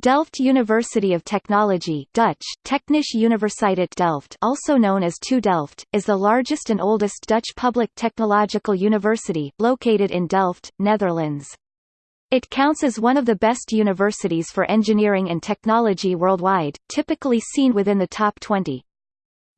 Delft University of Technology Dutch, Technische Universiteit Delft also known as TU Delft, is the largest and oldest Dutch public technological university, located in Delft, Netherlands. It counts as one of the best universities for engineering and technology worldwide, typically seen within the top 20.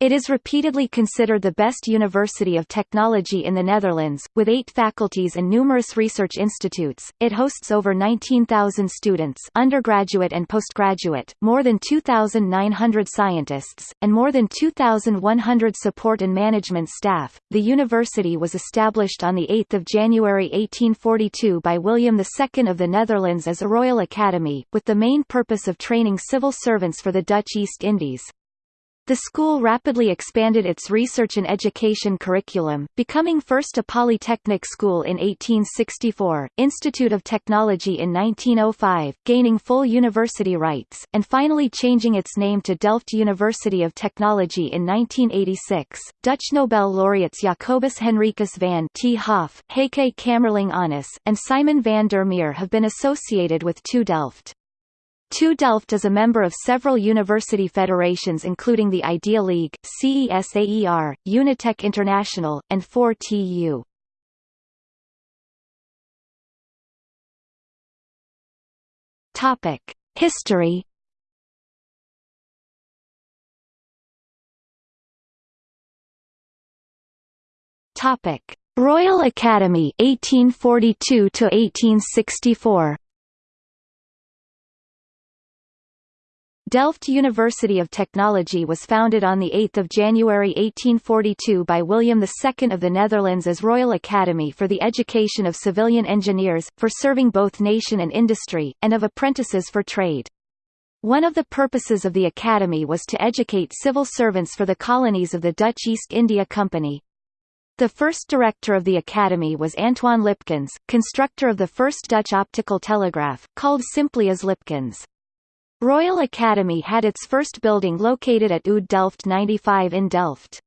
It is repeatedly considered the best university of technology in the Netherlands, with eight faculties and numerous research institutes. It hosts over 19,000 students, undergraduate and postgraduate, more than 2,900 scientists, and more than 2,100 support and management staff. The university was established on the 8th of January 1842 by William II of the Netherlands as a Royal Academy, with the main purpose of training civil servants for the Dutch East Indies. The school rapidly expanded its research and education curriculum, becoming first a polytechnic school in 1864, Institute of Technology in 1905, gaining full university rights, and finally changing its name to Delft University of Technology in 1986. Dutch Nobel laureates Jacobus Henricus van 't Hoff, Heike Kamerlingh Onnes, and Simon van der Meer have been associated with TU Delft. TU Delft is a member of several university federations including the Idea League, CESAER, UNITECH International, and 4TU. Topic: History. Royal Academy 1842 to 1864. Delft University of Technology was founded on 8 January 1842 by William II of the Netherlands as Royal Academy for the Education of Civilian Engineers, for serving both nation and industry, and of apprentices for trade. One of the purposes of the Academy was to educate civil servants for the colonies of the Dutch East India Company. The first director of the Academy was Antoine Lipkens, constructor of the first Dutch optical telegraph, called simply as Lipkens. Royal Academy had its first building located at Oud Delft 95 in Delft.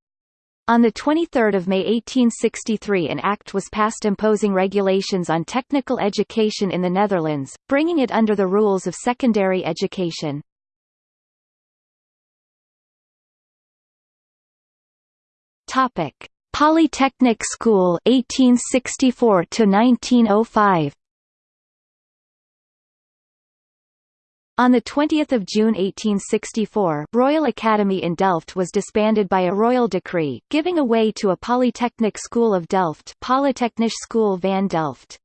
On 23 May 1863 an act was passed imposing regulations on technical education in the Netherlands, bringing it under the rules of secondary education. Polytechnic School 1864 to 1905. On 20 June 1864, Royal Academy in Delft was disbanded by a royal decree, giving away to a Polytechnic School of Delft Polytechnische School van Delft.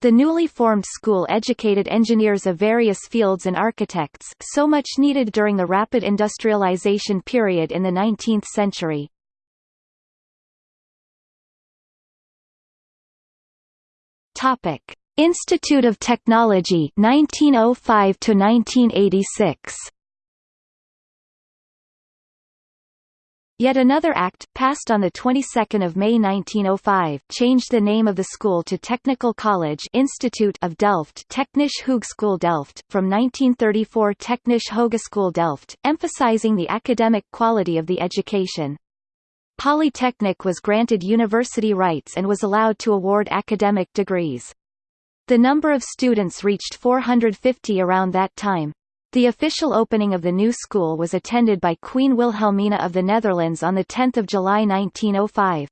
The newly formed school educated engineers of various fields and architects, so much needed during the rapid industrialization period in the 19th century. Topic. Institute of Technology 1905 to 1986 Yet another act, passed on the 22nd of May 1905, changed the name of the school to Technical College Institute of Delft Technische Hogeschool Delft, from 1934 Technische Hogeschool Delft, emphasizing the academic quality of the education. Polytechnic was granted university rights and was allowed to award academic degrees. The number of students reached 450 around that time. The official opening of the new school was attended by Queen Wilhelmina of the Netherlands on 10 July 1905.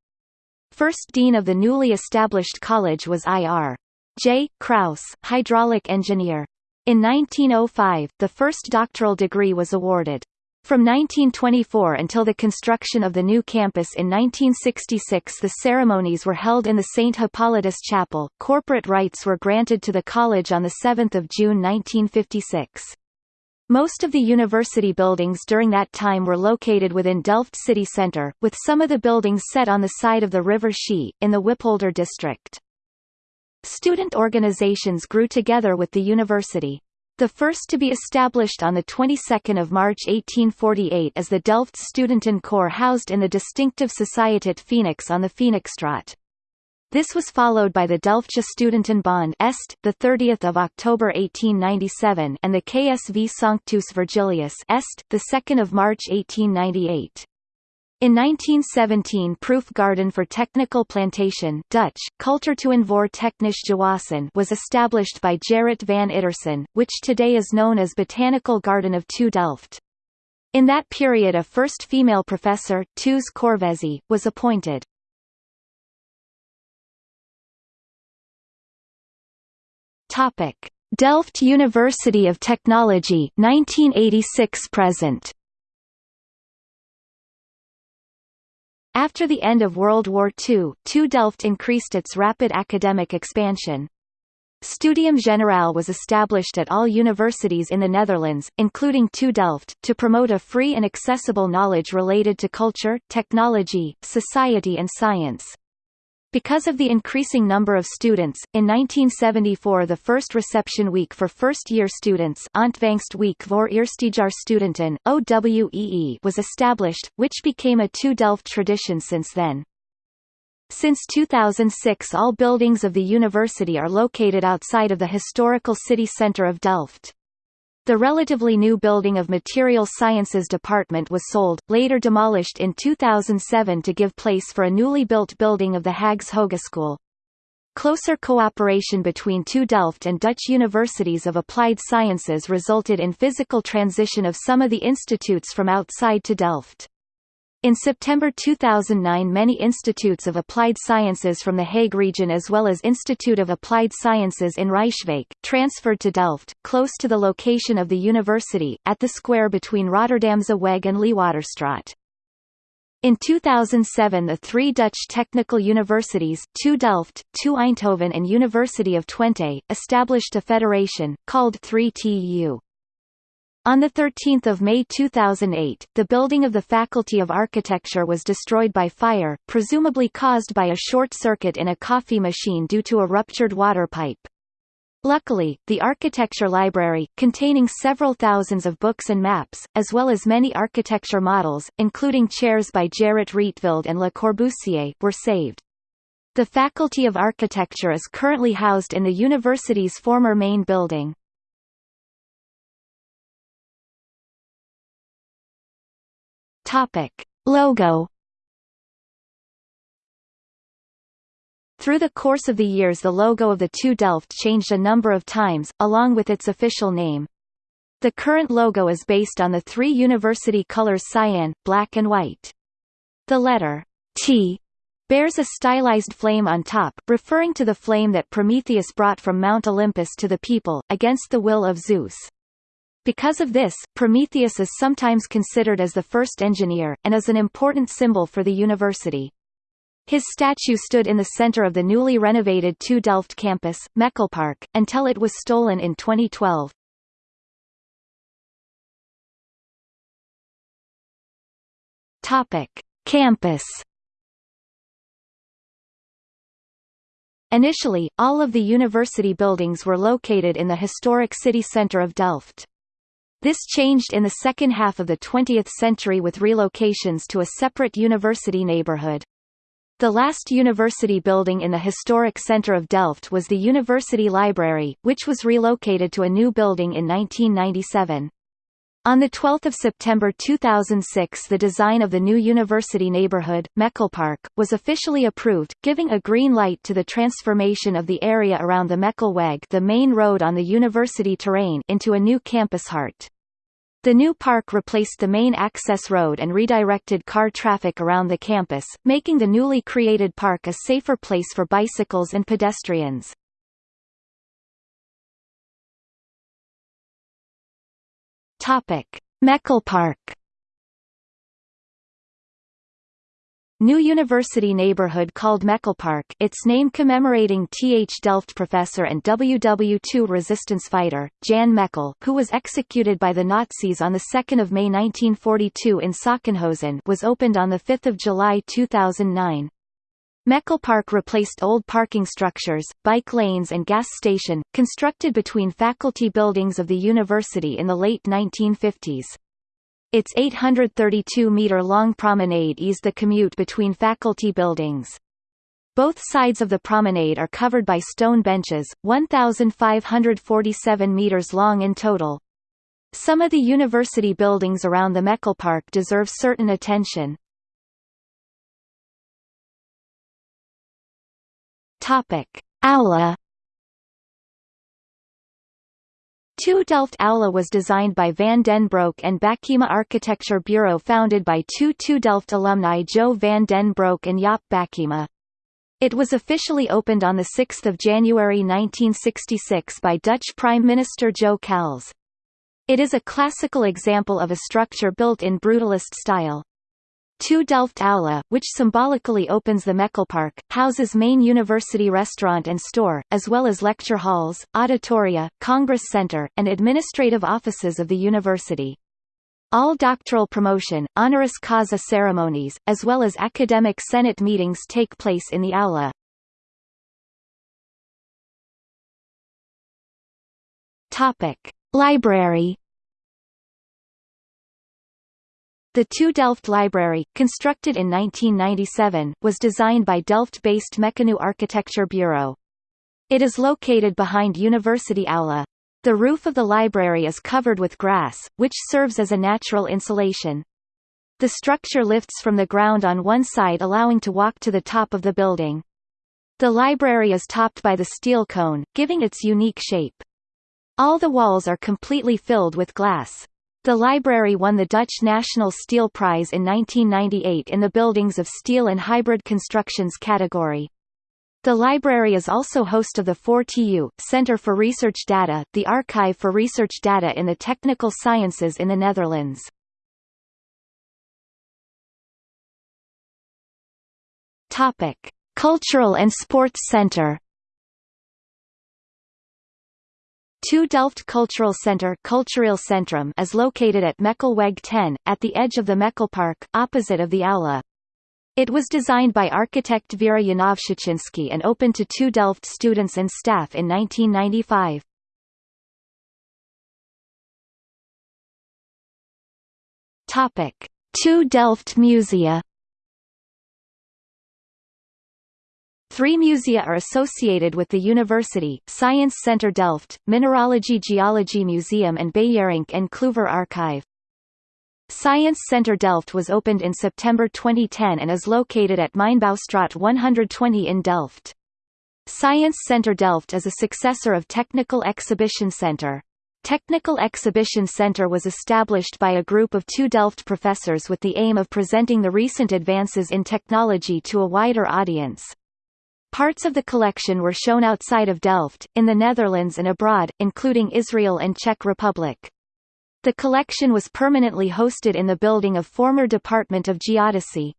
First dean of the newly established college was I.R. J. Kraus, hydraulic engineer. In 1905, the first doctoral degree was awarded. From 1924 until the construction of the new campus in 1966 the ceremonies were held in the St. Hippolytus Chapel. Corporate rights were granted to the college on 7 June 1956. Most of the university buildings during that time were located within Delft city centre, with some of the buildings set on the side of the River Schie, in the Wippolder district. Student organizations grew together with the university. The first to be established on the 22nd of March 1848 is the Delft Studentenkoor housed in the distinctive Sociëteit Phoenix on the Phoenixstraat. This was followed by the Delftse Studentenbond Est, the 30th of October 1897, and the KSV Sanctus Virgilius Est, the 2nd of March 1898. In 1917 Proof Garden for Technical Plantation Dutch, Technisch Gewassen was established by Gerrit van Iterson, which today is known as Botanical Garden of TU Delft. In that period a first female professor, Toos Korvezee, was appointed. Delft University of Technology 1986 present. After the end of World War II, TU Delft increased its rapid academic expansion. Studium Generale was established at all universities in the Netherlands, including TU Delft, to promote a free and accessible knowledge related to culture, technology, society and science. Because of the increasing number of students, in 1974 the first reception week for first-year students Week voor Eerstejaarstudenten, OWEE was established, which became a two Delft tradition since then. Since 2006 all buildings of the university are located outside of the historical city centre of Delft. The relatively new building of Material Sciences Department was sold, later demolished in 2007 to give place for a newly built building of the Haags Hogeschool. Closer cooperation between two Delft and Dutch universities of applied sciences resulted in physical transition of some of the institutes from outside to Delft. In September 2009 many institutes of applied sciences from the Hague region as well as Institute of Applied Sciences in Rijswijk, transferred to Delft, close to the location of the university, at the square between Rotterdamse Weg and Leeghwaterstraat. In 2007 the three Dutch technical universities two Delft, two Eindhoven and University of Twente, established a federation, called 3TU. On 13 May 2008, the building of the Faculty of Architecture was destroyed by fire, presumably caused by a short circuit in a coffee machine due to a ruptured water pipe. Luckily, the architecture library, containing several thousands of books and maps, as well as many architecture models, including chairs by Gerrit Rietveld and Le Corbusier, were saved. The Faculty of Architecture is currently housed in the university's former main building. Topic. Logo Through the course of the years the logo of the TU Delft changed a number of times, along with its official name. The current logo is based on the three university colors cyan, black and white. The letter T bears a stylized flame on top, referring to the flame that Prometheus brought from Mount Olympus to the people, against the will of Zeus. Because of this, Prometheus is sometimes considered as the first engineer, and is an important symbol for the university. His statue stood in the center of the newly renovated TU Delft campus, Mekelpark, until it was stolen in 2012. Topic: Campus Initially, all of the university buildings were located in the historic city center of Delft. This changed in the second half of the 20th century with relocations to a separate university neighborhood. The last university building in the historic center of Delft was the University Library, which was relocated to a new building in 1997. On 12 September 2006 the design of the new university neighborhood, Mekelpark, was officially approved, giving a green light to the transformation of the area around the Mekelweg the main road on the university terrain into a new campus heart. The new park replaced the main access road and redirected car traffic around the campus, making the newly created park a safer place for bicycles and pedestrians. Topic: Mekelpark New university neighborhood called Mekelpark its name commemorating TH Delft professor and WW2 resistance fighter, Jan Mekel who was executed by the Nazis on 2 May 1942 in Sachsenhausen was opened on 5 July 2009. Mekelpark replaced old parking structures, bike lanes and gas station, constructed between faculty buildings of the university in the late 1950s. Its 832-metre-long promenade eased the commute between faculty buildings. Both sides of the promenade are covered by stone benches, 1,547 metres long in total. Some of the university buildings around the Mekelpark deserve certain attention. Topic: Aula TU Delft Aula was designed by Van den Broek and Bakema Architecture Bureau founded by two TU Delft alumni Jo van den Broek and Jaap Bakema. It was officially opened on 6 January 1966 by Dutch Prime Minister Jo Cals. It is a classical example of a structure built in brutalist style. TU Delft Aula, which symbolically opens the Mekelpark, houses main university restaurant and store, as well as lecture halls, auditoria, congress center, and administrative offices of the university. All doctoral promotion, honoris causa ceremonies, as well as academic senate meetings take place in the aula. Library The TU Delft Library, constructed in 1997, was designed by Delft-based Mecanoo Architecture Bureau. It is located behind University Aula. The roof of the library is covered with grass, which serves as a natural insulation. The structure lifts from the ground on one side allowing to walk to the top of the building. The library is topped by the steel cone, giving its unique shape. All the walls are completely filled with glass. The library won the Dutch National Steel Prize in 1998 in the Buildings of Steel and Hybrid Constructions category. The library is also host of the 4TU, Center for Research Data, the Archive for Research Data in the Technical Sciences in the Netherlands. Topic: Cultural and Sports Center TU Delft Cultural Center Centrum is located at Mekelweg 10, at the edge of the Mekelpark, opposite of the Aula. It was designed by architect Vera Yanovshtchinsky and opened to two Delft students and staff in 1995. Topic: TU Delft Musea Three musea are associated with the university, Science Center Delft, Mineralogy Geology Museum and Beijerinck and Kluyver Archive. Science Center Delft was opened in September 2010 and is located at Mijnbouwstraat 120 in Delft. Science Center Delft is a successor of Technical Exhibition Center. Technical Exhibition Center was established by a group of two Delft professors with the aim of presenting the recent advances in technology to a wider audience. Parts of the collection were shown outside of Delft, in the Netherlands and abroad, including Israel and Czech Republic. The collection was permanently hosted in the building of former Department of Geodesy.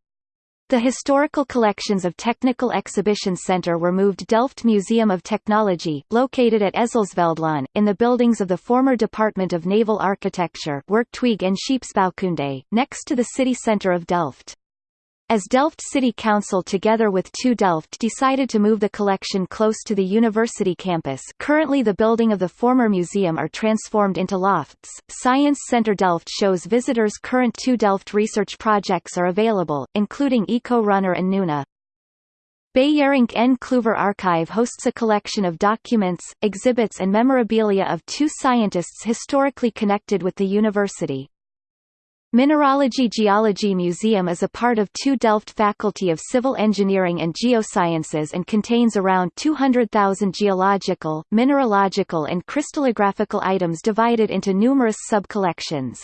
The historical collections of Technical Exhibition Center were moved Delft Museum of Technology, located at Ezelsveldlaan, in the buildings of the former Department of Naval Architecture Werktuig and Scheepsbouwkunde, next to the city centre of Delft. As Delft City Council together with TU Delft decided to move the collection close to the university campus currently the building of the former museum are transformed into lofts. Science Center Delft shows visitors current TU Delft research projects are available, including Eco Runner and Nuna. Beijerinck en Kluyver Archive hosts a collection of documents, exhibits and memorabilia of two scientists historically connected with the university. Mineralogy Geology Museum is a part of TU Delft Faculty of Civil Engineering and Geosciences and contains around 200,000 geological, mineralogical and crystallographical items divided into numerous sub-collections.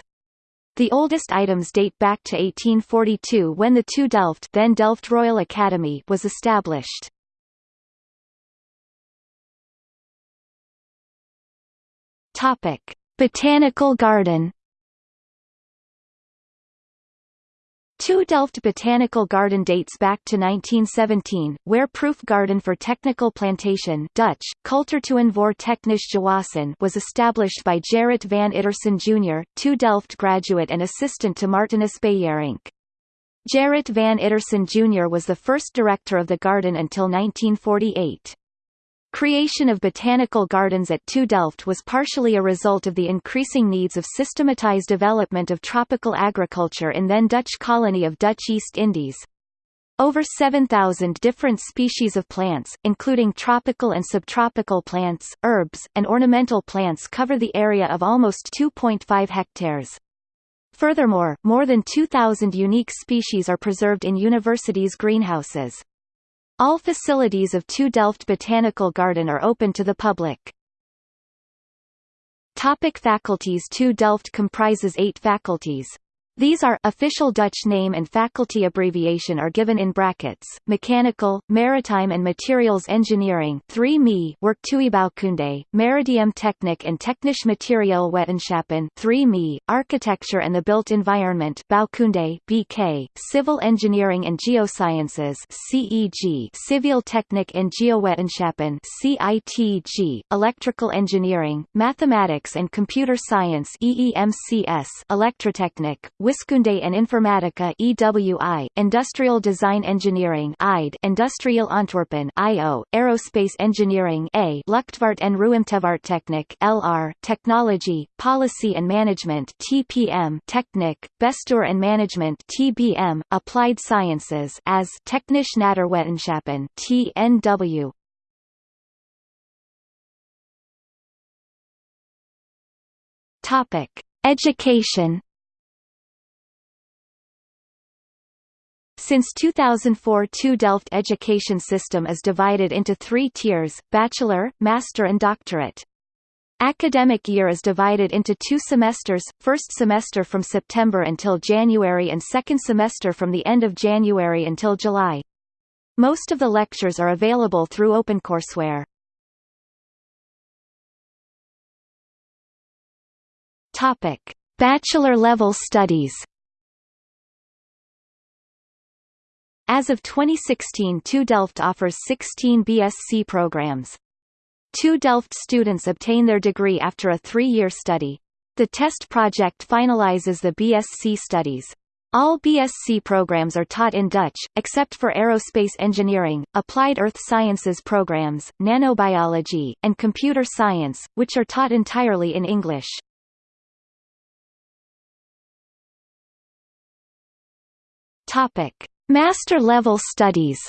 The oldest items date back to 1842 when the TU Delft then Delft Royal Academy was established. Botanical Garden TU Delft Botanical Garden dates back to 1917, where Proof Garden for Technical Plantation Dutch, voor Technisch Gewassen was established by Gerrit van Iterson Jr., TU Delft graduate and assistant to Martinus Beijerinck. Gerrit van Iterson Jr. was the first director of the garden until 1948. Creation of botanical gardens at TU Delft was partially a result of the increasing needs of systematized development of tropical agriculture in then Dutch colony of Dutch East Indies. Over 7,000 different species of plants, including tropical and subtropical plants, herbs, and ornamental plants cover the area of almost 2.5 hectares. Furthermore, more than 2,000 unique species are preserved in universities' greenhouses. All facilities of 2 Delft Botanical Garden are open to the public. Topic faculties 2 Delft comprises eight faculties. These are official Dutch name and faculty abbreviation are given in brackets. Mechanical, Maritime and Materials Engineering 3 ME Werktuigbouwkunde, Maritiem Techniek and Technisch Materiaalwetenschappen 3 ME, Architecture and the Built Environment Bouwkunde BK, Civil Engineering and Geosciences CEG, Civil Techniek en Geowetenschappen CITG, Electrical Engineering, Mathematics and Computer Science EEMCS, Electrotechnic, Wiskunde and Informatica EWI, Industrial Design Engineering IDE, Industrial Ontwerpen IO, Aerospace Engineering A, Luchtvaart en Ruimtevaarttechniek LR, Technology, Policy and Management TPM, Technic, Bestuur and Management TBM, Applied Sciences as Technisch Natuurwetenschappen TNW. Topic: Education Since 2004 TU Delft education system is divided into three tiers, bachelor, master and doctorate. Academic year is divided into two semesters, first semester from September until January and second semester from the end of January until July. Most of the lectures are available through OpenCourseware. Bachelor level studies. As of 2016 TU Delft offers 16 BSc programs. TU Delft students obtain their degree after a three-year study. The test project finalizes the BSc studies. All BSc programs are taught in Dutch, except for aerospace engineering, applied earth sciences programs, nanobiology, and computer science, which are taught entirely in English. Topic: Master-level studies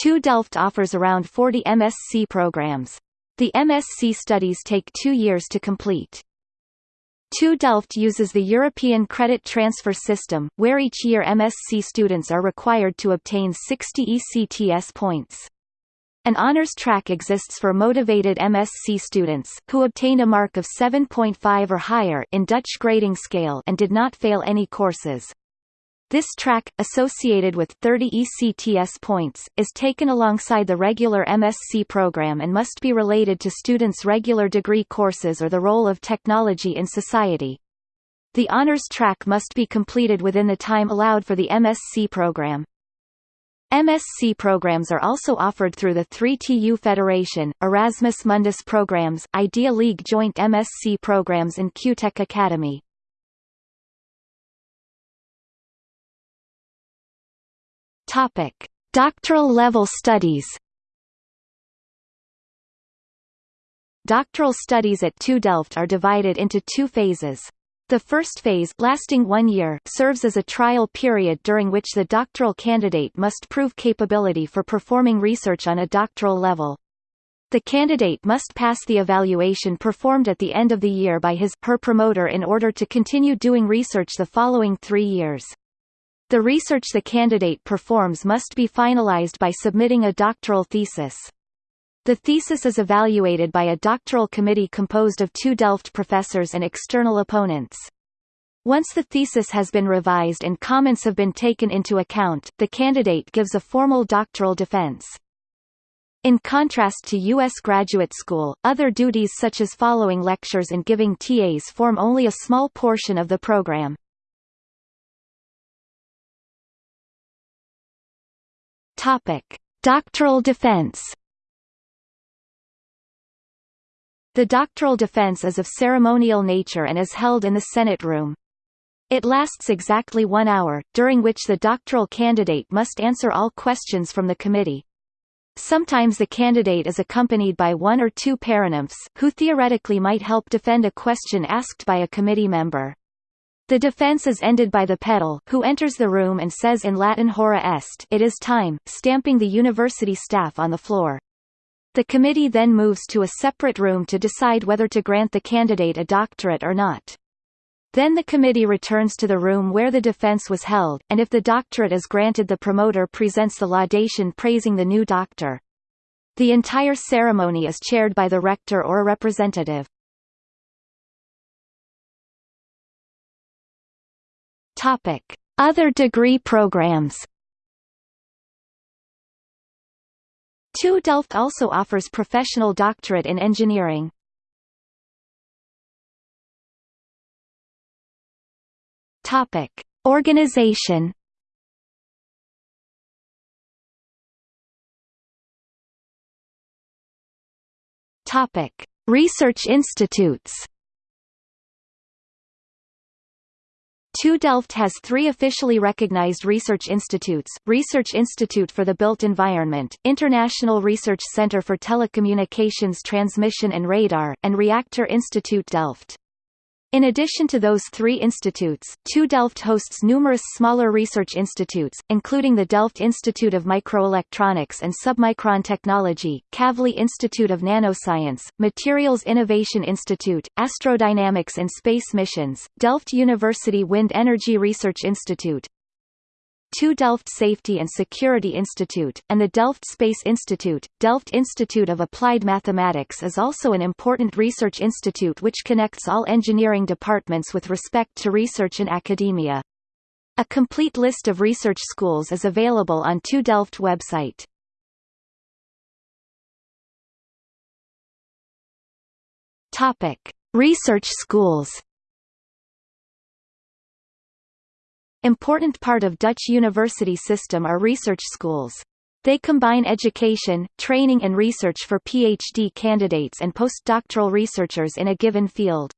TU Delft offers around 40 MSc programs. The MSc studies take two years to complete. TU Delft uses the European Credit Transfer System, where each year MSc students are required to obtain 60 ECTS points. An honors track exists for motivated MSc students, who obtained a mark of 7.5 or higher in Dutch grading scale and did not fail any courses. This track, associated with 30 ECTS points, is taken alongside the regular MSc program and must be related to students' regular degree courses or the role of technology in society. The honors track must be completed within the time allowed for the MSc program. MSc programs are also offered through the 3TU Federation, Erasmus Mundus programs, Idea League joint MSc programs and QuTech Academy. Topic: Doctoral level studies. Doctoral studies at TU Delft are divided into two phases. The first phase, lasting one year, serves as a trial period during which the doctoral candidate must prove capability for performing research on a doctoral level. The candidate must pass the evaluation performed at the end of the year by his her promoter in order to continue doing research the following three years. The research the candidate performs must be finalized by submitting a doctoral thesis. The thesis is evaluated by a doctoral committee composed of two Delft professors and external opponents. Once the thesis has been revised and comments have been taken into account, the candidate gives a formal doctoral defense. In contrast to U.S. graduate school, other duties such as following lectures and giving TAs form only a small portion of the program. Doctoral defense The doctoral defense is of ceremonial nature and is held in the Senate room. It lasts exactly one hour, during which the doctoral candidate must answer all questions from the committee. Sometimes the candidate is accompanied by one or two paranymphs, who theoretically might help defend a question asked by a committee member. The defense is ended by the pedel, who enters the room and says in Latin hora est it is time, stamping the university staff on the floor. The committee then moves to a separate room to decide whether to grant the candidate a doctorate or not. Then the committee returns to the room where the defense was held, and if the doctorate is granted the promoter presents the laudation praising the new doctor. The entire ceremony is chaired by the rector or a representative. Other degree programs. TU Delft also offers professional doctorate in engineering. Topic: Organization. Topic: Research institutes. TU Delft has three officially recognized research institutes, Research Institute for the Built Environment, International Research Center for Telecommunications Transmission and Radar, and Reactor Institute Delft. In addition to those three institutes, TU Delft hosts numerous smaller research institutes, including the Delft Institute of Microelectronics and Submicron Technology, Kavli Institute of Nanoscience, Materials Innovation Institute, Astrodynamics and Space Missions, Delft University Wind Energy Research Institute, TU Delft Safety and Security Institute, and the Delft Space Institute. Delft Institute of Applied Mathematics is also an important research institute which connects all engineering departments with respect to research and academia. A complete list of research schools is available on TU Delft website. Topic: Research schools. Important part of Dutch university system are research schools. They combine education, training and research for PhD candidates and postdoctoral researchers in a given field.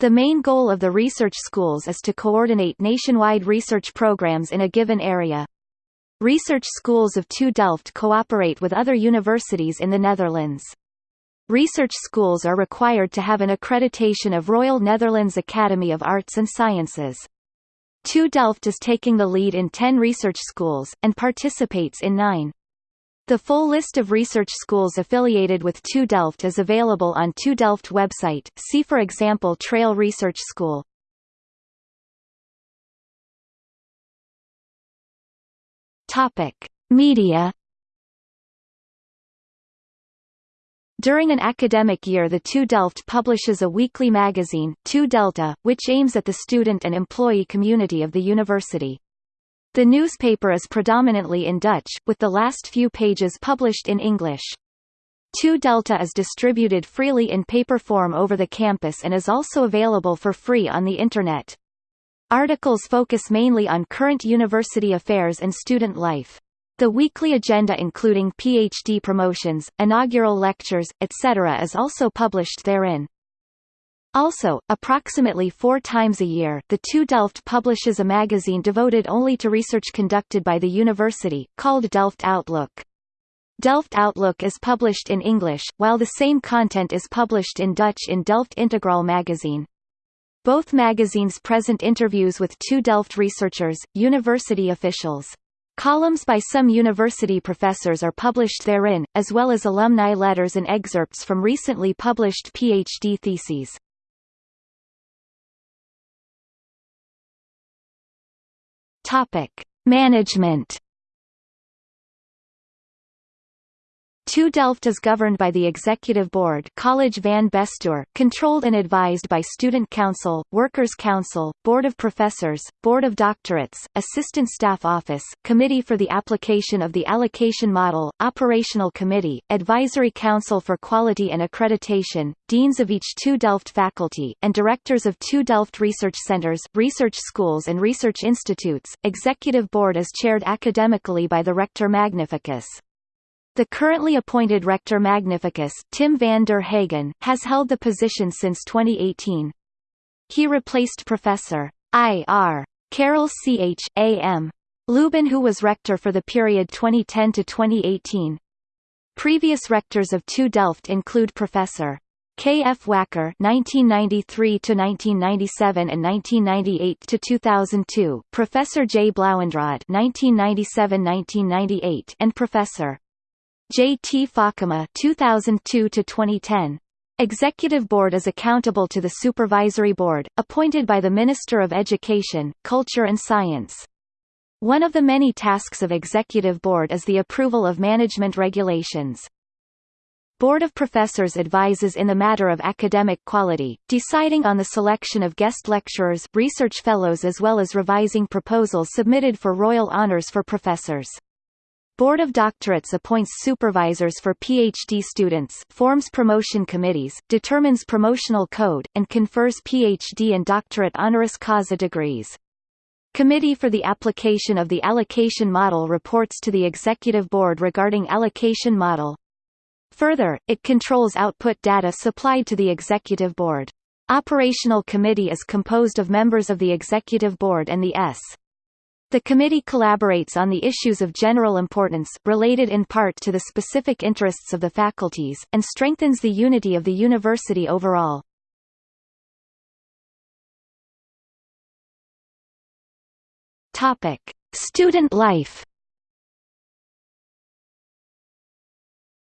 The main goal of the research schools is to coordinate nationwide research programs in a given area. Research schools of TU Delft cooperate with other universities in the Netherlands. Research schools are required to have an accreditation of Royal Netherlands Academy of Arts and Sciences. TU Delft is taking the lead in 10 research schools, and participates in nine. The full list of research schools affiliated with TU Delft is available on TU Delft website, see for example Trail Research School. Media During an academic year the TU Delft publishes a weekly magazine, TU Delta, which aims at the student and employee community of the university. The newspaper is predominantly in Dutch, with the last few pages published in English. TU Delta is distributed freely in paper form over the campus and is also available for free on the Internet. Articles focus mainly on current university affairs and student life. The weekly agenda including PhD promotions, inaugural lectures, etc. is also published therein. Also, approximately four times a year, the TU Delft publishes a magazine devoted only to research conducted by the university, called Delft Outlook. Delft Outlook is published in English, while the same content is published in Dutch in Delft Integral magazine. Both magazines present interviews with TU Delft researchers, university officials. Columns by some university professors are published therein, as well as alumni letters and excerpts from recently published PhD theses. Topic: Management TU Delft is governed by the Executive Board College van Bestuur, controlled and advised by Student Council, Workers' Council, Board of Professors, Board of Doctorates, Assistant Staff Office, Committee for the Application of the Allocation Model, Operational Committee, Advisory Council for Quality and Accreditation, Deans of each TU Delft faculty, and Directors of TU Delft Research Centers, Research Schools and Research Institutes. Executive Board is chaired academically by the Rector Magnificus. The currently appointed Rector Magnificus, Tim van der Hagen, has held the position since 2018. He replaced Professor I.R. Karel Ch. A.M. Luyben who was rector for the period 2010 to 2018. Previous rectors of TU Delft include Professor K. F. Wakker 1993 to 1997 and 1998 to 2002, Professor J. Blauwendraad (1997–1998), and Professor J. T. Fokkema 2002 to 2010. Executive Board is accountable to the Supervisory Board, appointed by the Minister of Education, Culture and Science. One of the many tasks of Executive Board is the approval of management regulations. Board of Professors advises in the matter of academic quality, deciding on the selection of guest lecturers, research fellows as well as revising proposals submitted for royal honours for professors. Board of Doctorates appoints supervisors for PhD students forms promotion committees, determines promotional code, and confers PhD and doctorate honoris causa degrees. Committee for the Application of the Allocation Model reports to the Executive Board regarding allocation model. Further, it controls output data supplied to the Executive Board. Operational Committee is composed of members of the Executive Board and the S. The committee collaborates on the issues of general importance, related in part to the specific interests of the faculties, and strengthens the unity of the university overall. Topic: Student life.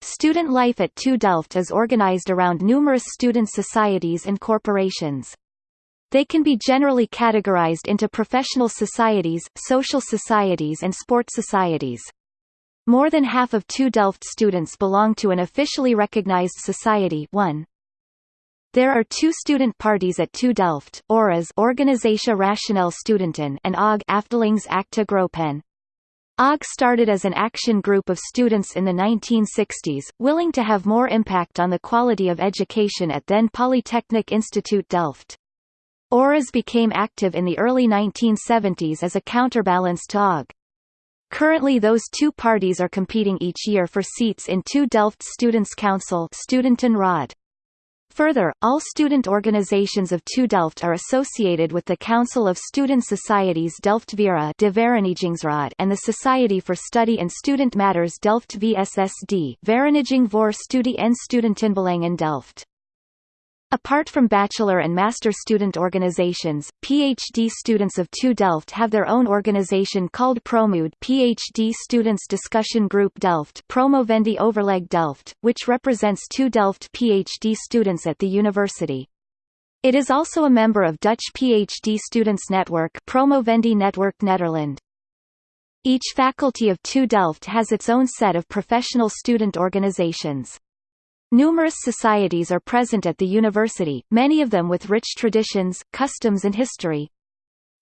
Student life at TU Delft is organized around numerous student societies and corporations. They can be generally categorized into professional societies, social societies and sports societies. More than half of two Delft students belong to an officially recognized society 1. There are two student parties at TU Delft, ORAS Organisatie Rationele Studenten and AUG Afdelings Acte Groepen. AUG started as an action group of students in the 1960s, willing to have more impact on the quality of education at then Polytechnic Institute Delft. ORAS became active in the early 1970s as a counterbalance to. Currently those two parties are competing each year for seats in TU Delft Students' Council Studentenraad. Further, all student organizations of TU Delft are associated with the Council of Student Societies Delft Vera and the Society for Study and Student Matters Delft VSSD Vereniging voor Studie en Studentenbelangen Delft. Apart from bachelor and master student organizations, PhD students of TU Delft have their own organization called Promood PhD Students Discussion Group Delft Promovendi Overleg Delft, which represents TU Delft PhD students at the university. It is also a member of Dutch PhD Students Network Promovendi Network Nederland. Each faculty of TU Delft has its own set of professional student organizations. Numerous societies are present at the university, many of them with rich traditions, customs and history.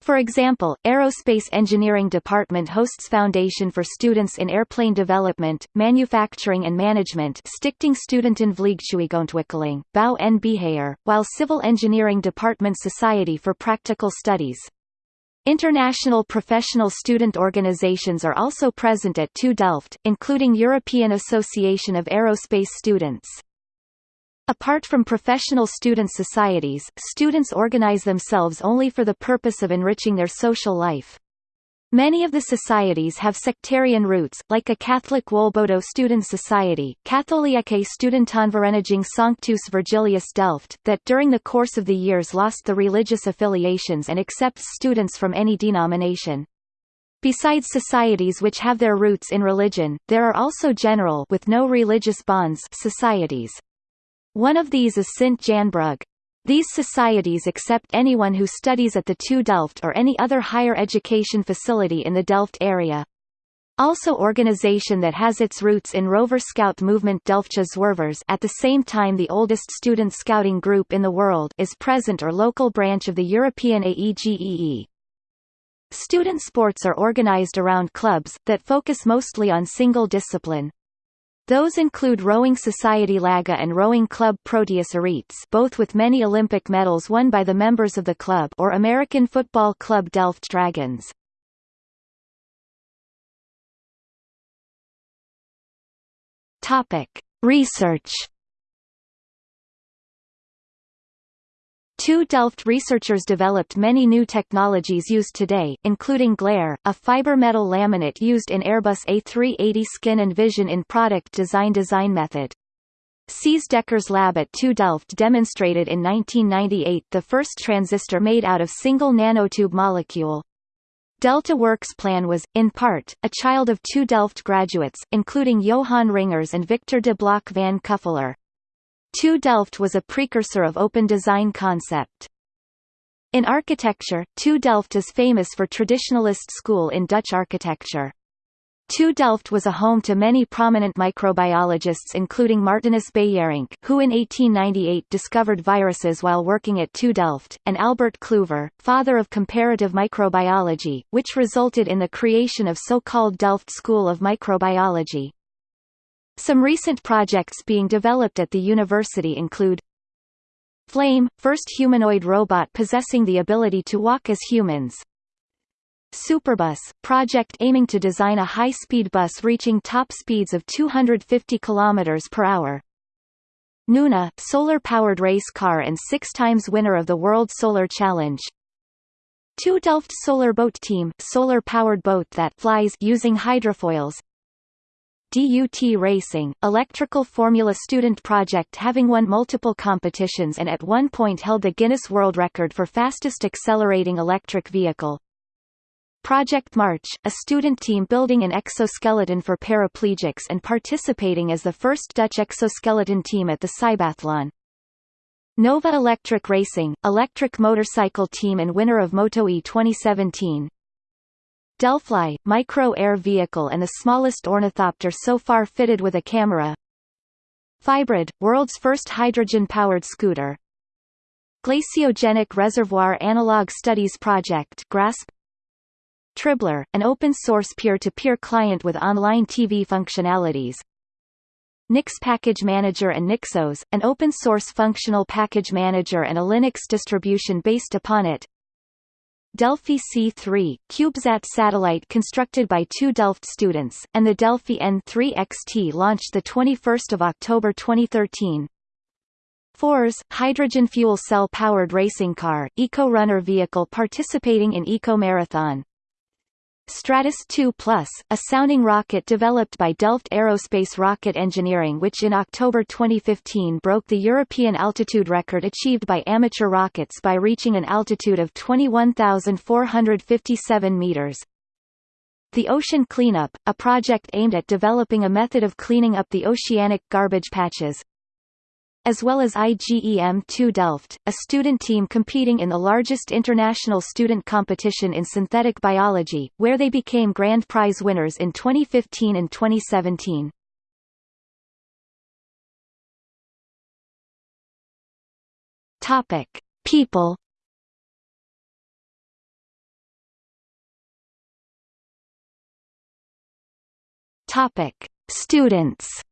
For example, Aerospace Engineering Department hosts Foundation for Students in Airplane Development, Manufacturing and Management Stichting Studentenvliegtuigontwikkeling, Bouw en Beheer, while Civil Engineering Department Society for Practical Studies. International professional student organizations are also present at TU Delft, including European Association of Aerospace Students. Apart from professional student societies, students organize themselves only for the purpose of enriching their social life. Many of the societies have sectarian roots, like a Catholic Wolbodo Student Society, Katholieke Studentenvereniging Sanctus Virgilius Delft, that during the course of the years lost the religious affiliations and accepts students from any denomination. Besides societies which have their roots in religion, there are also general with no religious bonds societies. One of these is Sint Jan Brug, these societies accept anyone who studies at the TU Delft or any other higher education facility in the Delft area. Also organization that has its roots in Rover Scout movement Delftse Zwervers at the same time the oldest student scouting group in the world is present or local branch of the European AEGEE. Student sports are organized around clubs, that focus mostly on single discipline. Those include Rowing Society Laga and Rowing Club Proteus Eretes both with many Olympic medals won by the members of the club or American Football Club Delft Dragons. Research TU Delft researchers developed many new technologies used today, including Glare, a fiber metal laminate used in Airbus A380 skin and vision in product design design method. Cees Dekker's lab at TU Delft demonstrated in 1998 the first transistor made out of single nanotube molecule. Delta Works plan was, in part, a child of TU Delft graduates, including Johan Ringers and Victor de Blocq van Kuffeler. TU Delft was a precursor of open design concept. In architecture, TU Delft is famous for traditionalist school in Dutch architecture. TU Delft was a home to many prominent microbiologists including Martinus Beijerinck who in 1898 discovered viruses while working at TU Delft, and Albert Kluyver, father of comparative microbiology, which resulted in the creation of so-called Delft School of Microbiology. Some recent projects being developed at the university include Flame, first humanoid robot possessing the ability to walk as humans, Superbus, project aiming to design a high-speed bus reaching top speeds of 250 km per hour. Nuna, solar-powered race car and six times winner of the World Solar Challenge. TU Delft Solar Boat Team, solar-powered boat that flies using hydrofoils. DUT Racing, electrical Formula student project having won multiple competitions and at one point held the Guinness World Record for fastest accelerating electric vehicle. Project March, a student team building an exoskeleton for paraplegics and participating as the first Dutch exoskeleton team at the Cybathlon. Nova Electric Racing, electric motorcycle team and winner of MotoE 2017. Delfly, micro-air vehicle and the smallest ornithopter so far fitted with a camera. Fybrid, world's first hydrogen-powered scooter. Glaciogenic Reservoir Analog Studies Project GRASP Tribler, an open-source peer-to-peer client with online TV functionalities. Nix Package Manager and Nixos, an open-source functional package manager and a Linux distribution based upon it. Delfi C3, CubeSat satellite constructed by two Delft students, and the Delfi N3 XT launched 21 October 2013. Forze, hydrogen fuel cell-powered racing car, eco-runner vehicle participating in Eco Marathon. Stratos 2 Plus, a sounding rocket developed by Delft Aerospace Rocket Engineering which in October 2015 broke the European altitude record achieved by amateur rockets by reaching an altitude of 21,457 meters. The Ocean Cleanup, a project aimed at developing a method of cleaning up the oceanic garbage patches, as well as iGEM TU Delft, a student team competing in the largest international student competition in synthetic biology, where they became grand prize winners in 2015 and 2017. Topic: People. Topic: Students.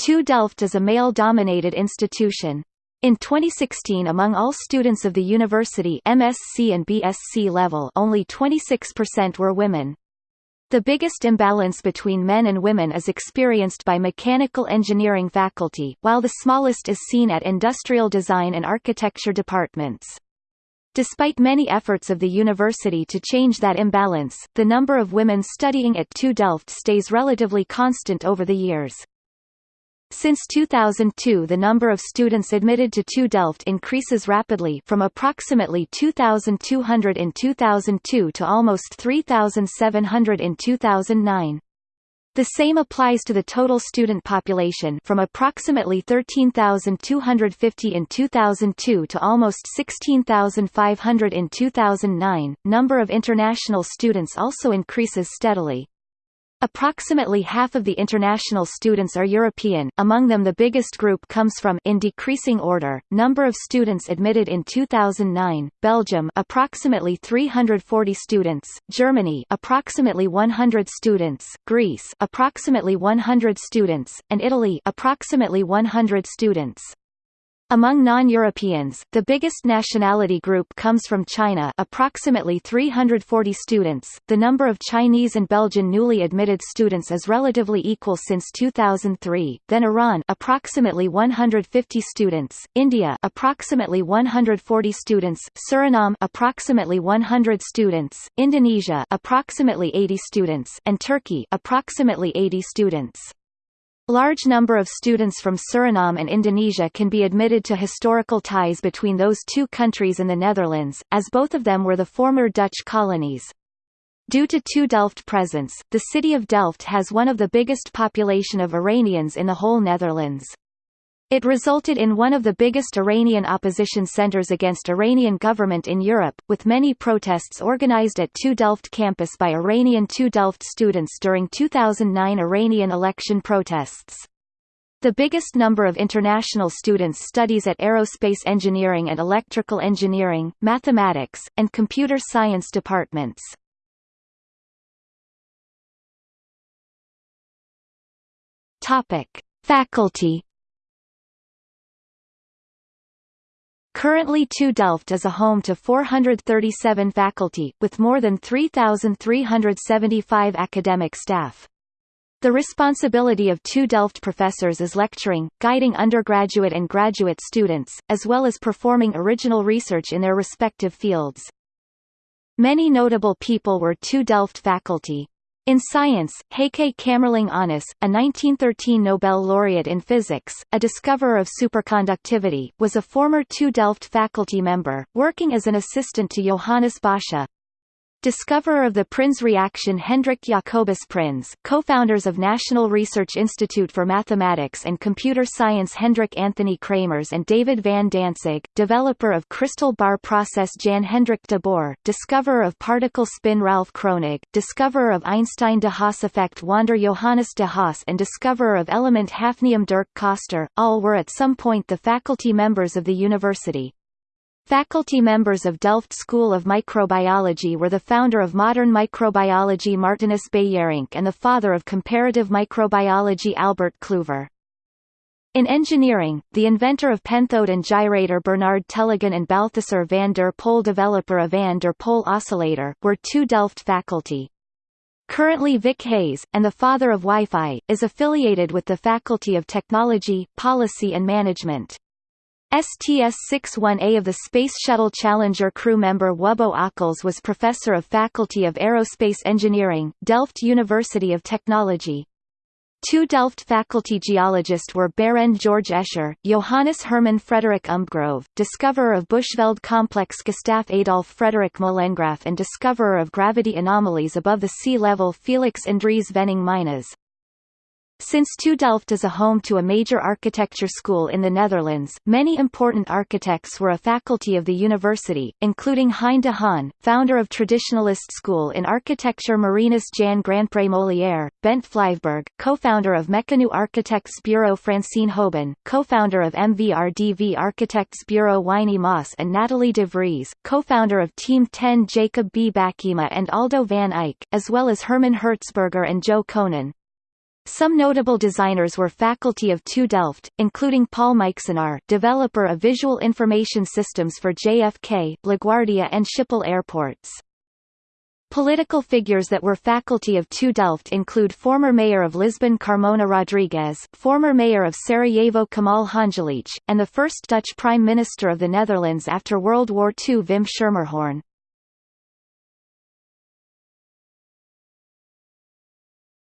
TU Delft is a male-dominated institution. In 2016 among all students of the university MSc and BSc level only 26% were women. The biggest imbalance between men and women is experienced by mechanical engineering faculty, while the smallest is seen at industrial design and architecture departments. Despite many efforts of the university to change that imbalance, the number of women studying at TU Delft stays relatively constant over the years. Since 2002 the number of students admitted to TU Delft increases rapidly from approximately 2,200 in 2002 to almost 3,700 in 2009. The same applies to the total student population from approximately 13,250 in 2002 to almost 16,500 in 2009. Number of international students also increases steadily. Approximately half of the international students are European, among them the biggest group comes from in decreasing order, number of students admitted in 2009, Belgium approximately 340 students, Germany approximately 100 students, Greece approximately 100 students, and Italy approximately 100 students. Among non-Europeans, the biggest nationality group comes from China approximately 340 students. The number of Chinese and Belgian newly admitted students is relatively equal since 2003, then Iran approximately 150 students, India approximately 140 students, Suriname approximately 100 students, Indonesia approximately 80 students, and Turkey approximately 80 students. Large number of students from Suriname and Indonesia can be admitted to historical ties between those two countries and the Netherlands, as both of them were the former Dutch colonies. Due to TU Delft presence, the city of Delft has one of the biggest population of Iranians in the whole Netherlands. It resulted in one of the biggest Iranian opposition centers against Iranian government in Europe, with many protests organized at TU Delft campus by Iranian TU Delft students during 2009 Iranian election protests. The biggest number of international students studies at aerospace engineering and electrical engineering, mathematics, and computer science departments. Faculty. Currently TU Delft is a home to 437 faculty, with more than 3,375 academic staff. The responsibility of TU Delft professors is lecturing, guiding undergraduate and graduate students, as well as performing original research in their respective fields. Many notable people were TU Delft faculty. In science, Heike Kamerlingh Onnes, a 1913 Nobel laureate in physics, a discoverer of superconductivity, was a former TU Delft faculty member, working as an assistant to Johannes Bosscha. Discoverer of the Prins reaction Hendrik Jacobus Prins, co-founders of National Research Institute for Mathematics and Computer Science Hendrik Anthony Kramers and David van Dantzig, developer of crystal bar process Jan Hendrik de Boer, discoverer of particle spin Ralph Kronig, discoverer of Einstein-de Haas effect Wander Johannes de Haas and discoverer of element hafnium Dirk Coster, all were at some point the faculty members of the university. Faculty members of Delft School of Microbiology were the founder of modern microbiology Martinus Beijerinck and the father of comparative microbiology Albert Kluyver. In engineering, the inventor of pentode and gyrator Bernard Tellegen and Balthasar van der Pol developer of van der Pol oscillator, were TU Delft faculty. Currently Vic Hayes, and the father of Wi-Fi, is affiliated with the Faculty of Technology, Policy and Management. STS-61A of the Space Shuttle Challenger crew member Wubbo Ockels was Professor of Faculty of Aerospace Engineering, Delft University of Technology. TU Delft faculty geologists were Barend George Escher, Johannes Hermann Frederick Umbgrove, discoverer of Bushveld complex Gustav Adolf Frederick Molengraaff and discoverer of gravity anomalies above the sea level Felix Andries Vening Meinesz. Since TU Delft is a home to a major architecture school in the Netherlands, many important architects were a faculty of the university, including Hein de Haan, founder of Traditionalist School in Architecture Marinus Jan Granpré Molière, Bent Flyvbjerg, co-founder of Mecanoo Architects Bureau Francine Houben, co-founder of MVRDV Architects Bureau Winy Maas and Nathalie de Vries, co-founder of Team 10 Jacob B. Bakema and Aldo van Eyck, as well as Herman Hertzberger and Jo Coenen. Some notable designers were faculty of TU Delft, including Paul Mijksenaar developer of visual information systems for JFK, LaGuardia and Schiphol airports. Political figures that were faculty of TU Delft include former mayor of Lisbon Carmona Rodrigues, former mayor of Sarajevo Kemal Hanjalić, and the first Dutch Prime Minister of the Netherlands after World War II Wim Schermerhorn.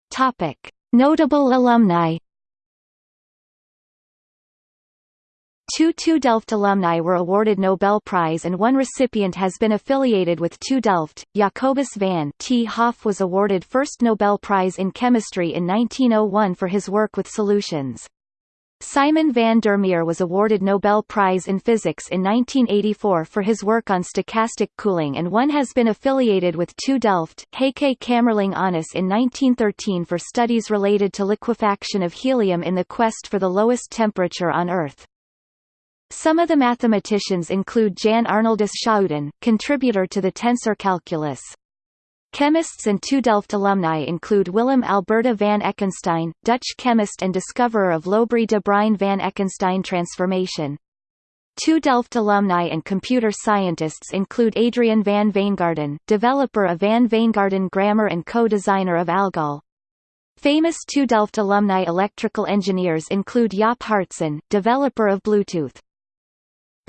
Topic. Notable alumni Two TU Delft alumni were awarded Nobel Prize and one recipient has been affiliated with TU Delft. Jacobus van 't Hoff was awarded first Nobel Prize in Chemistry in 1901 for his work with solutions. Simon van der Meer was awarded Nobel Prize in Physics in 1984 for his work on stochastic cooling and one has been affiliated with TU Delft, Heike Kamerlingh Onnes in 1913 for studies related to liquefaction of helium in the quest for the lowest temperature on Earth. Some of the mathematicians include Jan Arnoldus Schouten, contributor to the tensor calculus. Chemists and TU Delft alumni include Willem Alberda van Ekenstein, Dutch chemist and discoverer of Lobry de Bruyn van Ekenstein transformation. TU Delft alumni and computer scientists include Adriaan van Wijngaarden, developer of Van Wijngaarden grammar and co-designer of ALGOL. Famous two Delft alumni electrical engineers include Jaap Haartsen, developer of Bluetooth.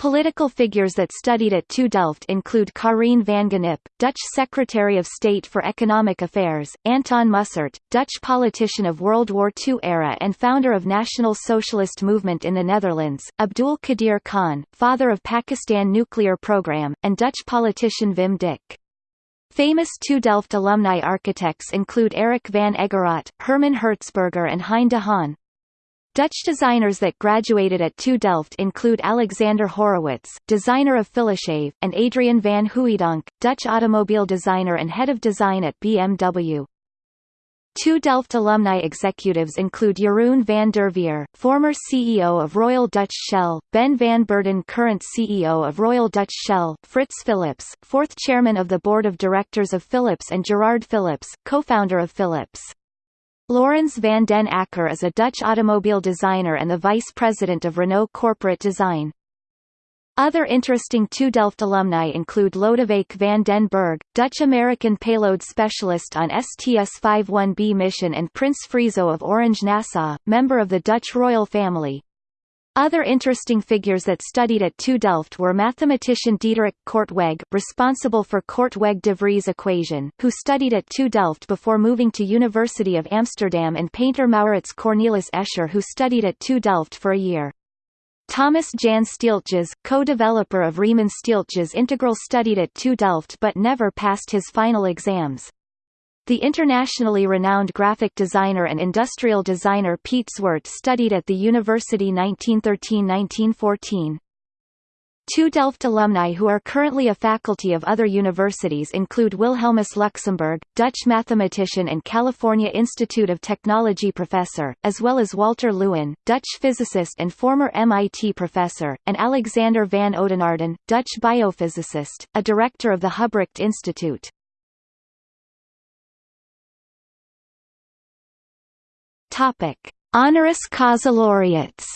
Political figures that studied at TU Delft include Karien van Gennip, Dutch Secretary of State for Economic Affairs, Anton Mussert, Dutch politician of World War II era and founder of National Socialist Movement in the Netherlands, Abdul Qadir Khan, father of Pakistan nuclear program, and Dutch politician Wim Dijk. Famous TU Delft alumni architects include Erick van Egeraat, Herman Hertzberger and Hein de Haan. Dutch designers that graduated at TU Delft include Alexander Horowitz, designer of Philips, and Adriaan van Hooydonk, Dutch automobile designer and head of design at BMW. TU Delft alumni executives include Jeroen van der Veer, former CEO of Royal Dutch Shell, Ben van Beurden current CEO of Royal Dutch Shell, Frits Philips, fourth chairman of the board of directors of Philips and Gerard Philips, co-founder of Philips. Laurens van den Acker is a Dutch automobile designer and the vice president of Renault Corporate Design. Other interesting TU Delft alumni include Lodewijk van den Berg, Dutch-American payload specialist on STS-51B mission and Prince Friso of Orange Nassau, member of the Dutch royal family. Other interesting figures that studied at TU Delft were mathematician Diederik Korteweg, responsible for Korteweg-de Vries equation, who studied at TU Delft before moving to University of Amsterdam and painter Maurits Cornelis Escher who studied at TU Delft for a year. Thomas Jan Stieltjes, co-developer of Riemann Stieltjes Integral studied at TU Delft but never passed his final exams. The internationally renowned graphic designer and industrial designer Piet Zwart studied at the university 1913–1914. TU Delft alumni who are currently a faculty of other universities include Wilhelmus Luxemburg, Dutch mathematician and California Institute of Technology professor, as well as Walter Lewin, Dutch physicist and former MIT professor, and Alexander van Oudenaarden, Dutch biophysicist, a director of the Hubrecht Institute. Topic: Honoris causa laureates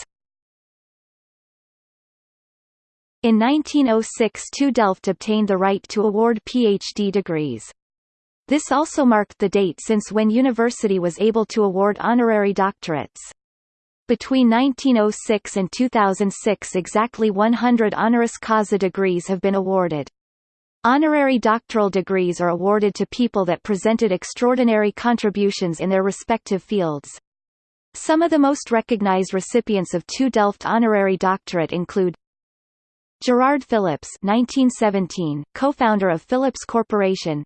In 1906 TU Delft obtained the right to award PhD degrees. This also marked the date since when university was able to award honorary doctorates. Between 1906 and 2006 exactly 100 honoris causa degrees have been awarded. Honorary doctoral degrees are awarded to people that presented extraordinary contributions in their respective fields. Some of the most recognized recipients of TU Delft honorary doctorate include Gerard Philips 1917, co-founder of Philips Corporation.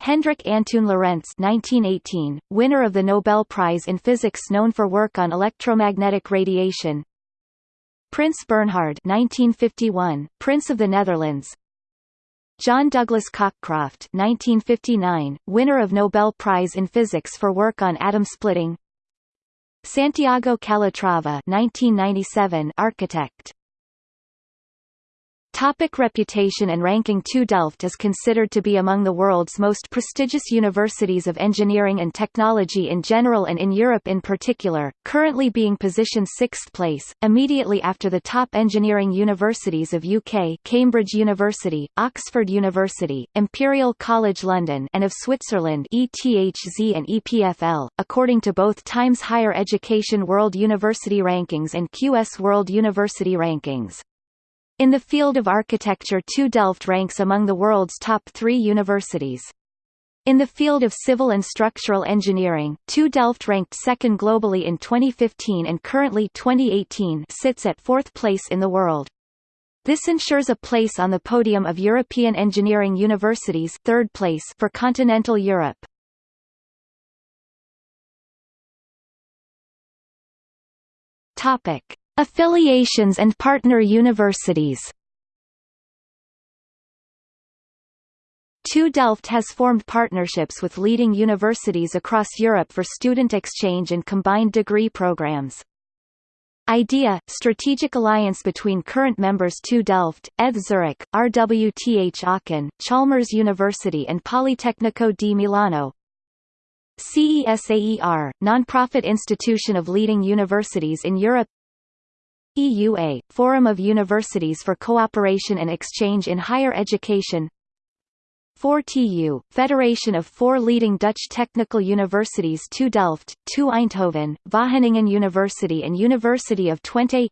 Hendrik Antoon Lorentz 1918, winner of the Nobel Prize in Physics known for work on electromagnetic radiation. Prince Bernhard 1951, Prince of the Netherlands. John Douglas Cockcroft 1959, winner of Nobel Prize in Physics for work on atom splitting Santiago Calatrava 1997, architect Topic reputation and ranking TU Delft is considered to be among the world's most prestigious universities of engineering and technology in general and in Europe in particular, currently being positioned sixth place, immediately after the top engineering universities of UK Cambridge University, Oxford University, Imperial College London and of Switzerland ETHZ and EPFL, according to both Times Higher Education World University Rankings and QS World University Rankings. In the field of architecture TU Delft ranks among the world's top three universities. In the field of civil and structural engineering, TU Delft ranked second globally in 2015 and currently 2018 sits at fourth place in the world. This ensures a place on the podium of European engineering universities third place for continental Europe. Topic. Affiliations and partner universities. TU Delft has formed partnerships with leading universities across Europe for student exchange and combined degree programs. IDEA – Strategic alliance between current members TU Delft, ETH Zurich, RWTH Aachen, Chalmers University and Politecnico di Milano. CESAER – Nonprofit institution of leading universities in Europe EUA, Forum of Universities for Cooperation and Exchange in Higher Education. 4TU, Federation of four leading Dutch technical universities TU Delft, TU Eindhoven, Wageningen University and University of Twente.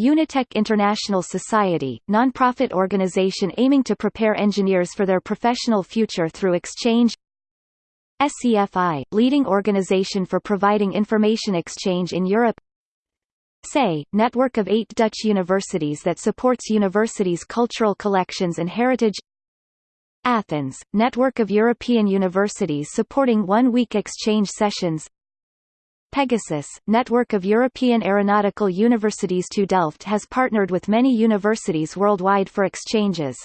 UNITECH International Society, non-profit organization aiming to prepare engineers for their professional future through exchange. SEFI, leading organization for providing information exchange in Europe SAY, network of eight Dutch universities that supports universities' cultural collections and heritage Athens, network of European universities supporting one-week exchange sessions Pegasus, network of European aeronautical universities TU Delft has partnered with many universities worldwide for exchanges.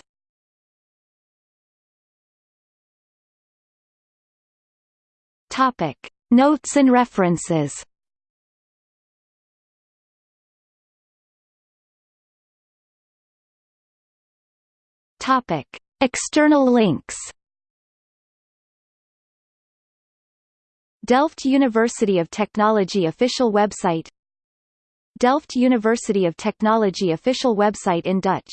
Notes and references. Topic: External links. Delft University of Technology official website Delft University of Technology official website in Dutch